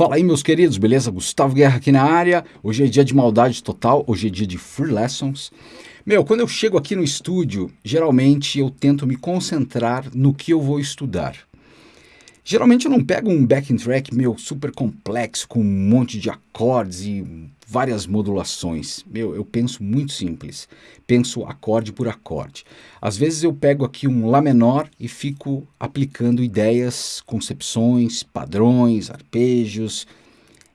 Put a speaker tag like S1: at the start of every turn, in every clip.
S1: Fala aí, meus queridos, beleza? Gustavo Guerra aqui na área. Hoje é dia de maldade total, hoje é dia de free lessons. Meu, quando eu chego aqui no estúdio, geralmente eu tento me concentrar no que eu vou estudar. Geralmente eu não pego um backing track meu super complexo com um monte de acordes e várias modulações. Meu, eu penso muito simples. Penso acorde por acorde. Às vezes eu pego aqui um Lá menor e fico aplicando ideias, concepções, padrões, arpejos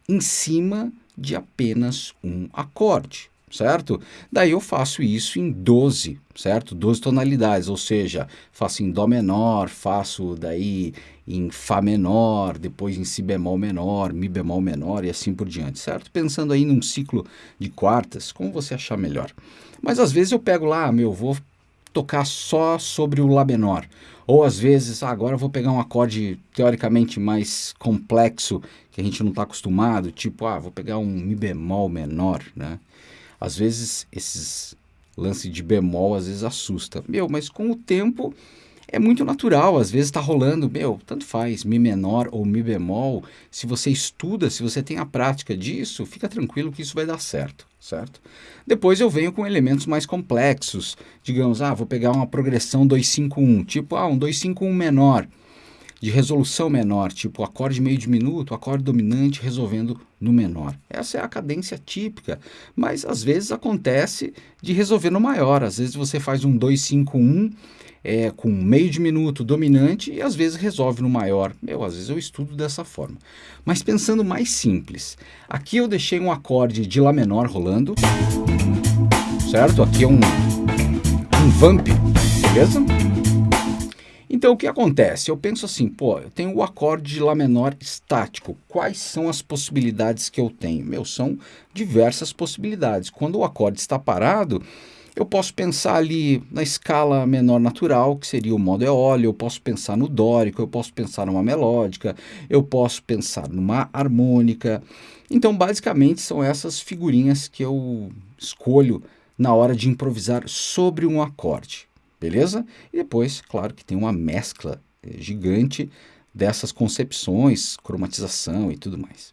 S1: em cima de apenas um acorde certo? Daí eu faço isso em 12, certo? 12 tonalidades, ou seja, faço em Dó menor, faço daí em Fá menor, depois em Si bemol menor, Mi bemol menor e assim por diante, certo? Pensando aí num ciclo de quartas, como você achar melhor. Mas às vezes eu pego lá, meu, vou tocar só sobre o Lá menor. Ou às vezes, ah, agora eu vou pegar um acorde teoricamente mais complexo, que a gente não está acostumado, tipo, ah, vou pegar um Mi bemol menor, né? Às vezes esses lance de bemol às vezes assusta. Meu, mas com o tempo é muito natural, às vezes está rolando, meu, tanto faz, Mi menor ou Mi bemol. Se você estuda, se você tem a prática disso, fica tranquilo que isso vai dar certo, certo? Depois eu venho com elementos mais complexos, digamos, ah, vou pegar uma progressão 251, tipo, ah, um 251 menor de resolução menor, tipo acorde meio diminuto, acorde dominante resolvendo no menor. Essa é a cadência típica, mas às vezes acontece de resolver no maior. Às vezes você faz um 251 é, com meio diminuto dominante e às vezes resolve no maior. Eu, às vezes eu estudo dessa forma. Mas pensando mais simples, aqui eu deixei um acorde de Lá menor rolando, certo? Aqui é um, um vamp, beleza? Então o que acontece? Eu penso assim, pô, eu tenho o acorde de Lá menor estático. Quais são as possibilidades que eu tenho? Meu, são diversas possibilidades. Quando o acorde está parado, eu posso pensar ali na escala menor natural, que seria o modo eólio, eu posso pensar no dórico, eu posso pensar numa melódica, eu posso pensar numa harmônica. Então, basicamente, são essas figurinhas que eu escolho na hora de improvisar sobre um acorde beleza? E depois, claro que tem uma mescla eh, gigante dessas concepções, cromatização e tudo mais.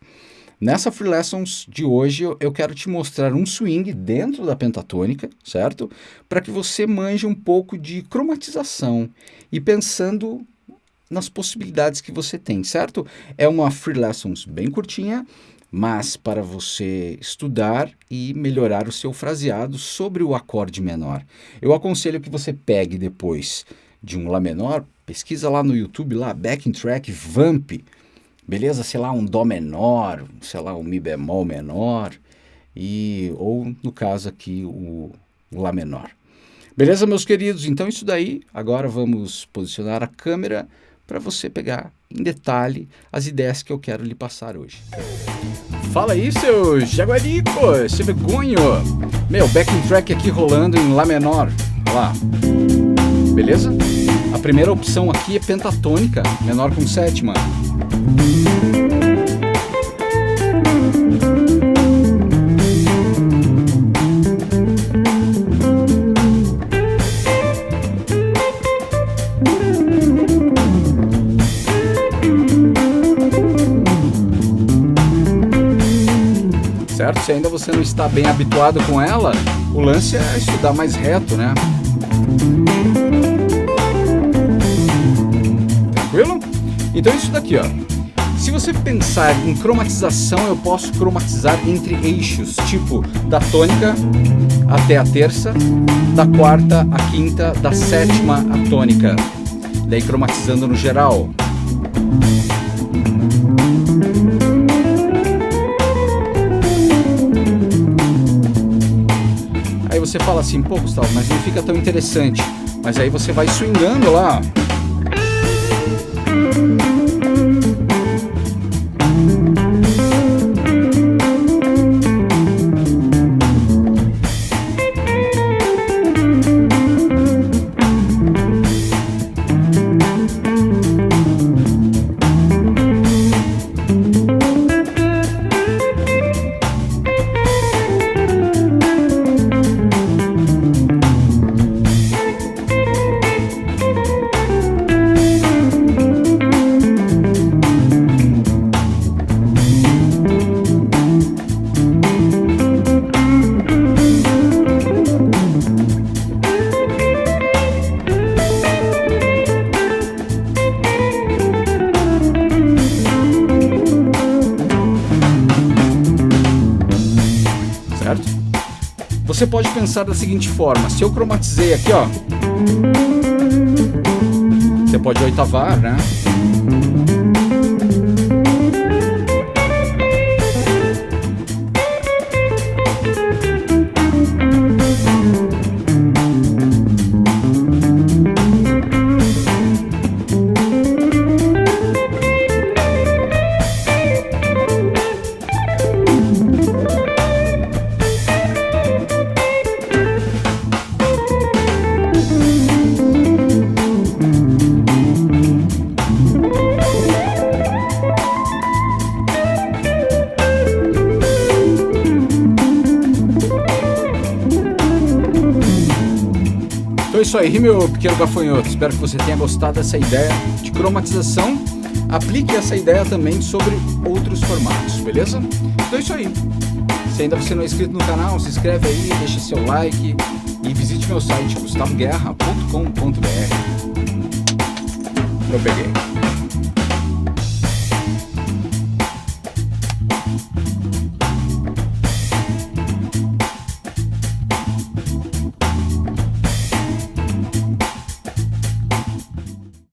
S1: Nessa Free Lessons de hoje, eu quero te mostrar um swing dentro da pentatônica, certo? Para que você manje um pouco de cromatização e pensando nas possibilidades que você tem, certo? É uma Free Lessons bem curtinha, mas para você estudar e melhorar o seu fraseado sobre o acorde menor. Eu aconselho que você pegue depois de um Lá menor, pesquisa lá no YouTube, lá, backing track, vamp, beleza? Sei lá, um Dó menor, sei lá, um Mi bemol menor, e, ou no caso aqui, o, Lá menor. Beleza, meus queridos? Então isso daí, agora vamos posicionar a câmera para você pegar em detalhe as ideias que eu quero lhe passar hoje. Fala aí, seu jaguarico, seu vergonho. Meu, backing track aqui rolando em Lá menor. Olha lá. Beleza? A primeira opção aqui é pentatônica, menor com sétima. Certo? Se ainda você não está bem habituado com ela, o lance é estudar mais reto, né? Tranquilo? Então isso daqui, ó. Se você pensar em cromatização, eu posso cromatizar entre eixos, tipo da tônica até a terça, da quarta à quinta, da sétima à tônica. Daí cromatizando no geral. Você fala assim, pô Gustavo, mas não fica tão interessante. Mas aí você vai swingando lá, Você pode pensar da seguinte forma: se eu cromatizei aqui, ó, você pode oitavar, né? Isso aí, meu pequeno gafanhoto. Espero que você tenha gostado dessa ideia de cromatização. Aplique essa ideia também sobre outros formatos, beleza? Então é isso aí. Se ainda você não é inscrito no canal, se inscreve aí, deixa seu like e visite meu site gustavoguerra.com.br. Eu peguei.